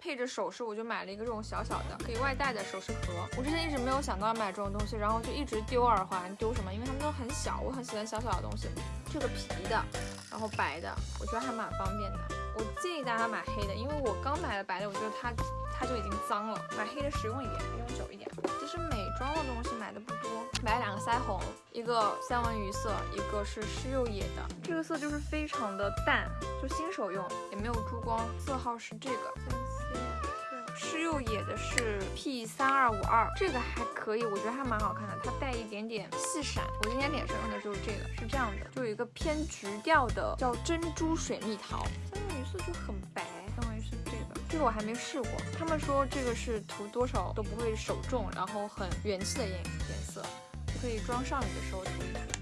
配着首饰，我就买了一个这种小小的可以外带的首饰盒。我之前一直没有想到要买这种东西，然后就一直丢耳环，丢什么？因为它们都很小，我很喜欢小小的东西。这个皮的，然后白的，我觉得还蛮方便的。我建议大家买黑的，因为我刚买了白的，我觉得它它就已经脏了，买黑的实用一点，用久一点。其实美妆的东西买的不多，买两个腮红，一个三文鱼色，一个是施釉野的，这个色就是非常的淡，就新手用，也没有珠光，色号是这个。施釉野的是 P 三二五二，这个还可以，我觉得还蛮好看的，它带一点点细闪。我今天脸上用的就是这个，是这样的，就有一个偏橘调的，叫珍珠水蜜桃。三文鱼色就很白，相当于是这个，这个我还没试过。他们说这个是涂多少都不会手重，然后很元气的颜颜色，可以妆上脸的时候涂一涂。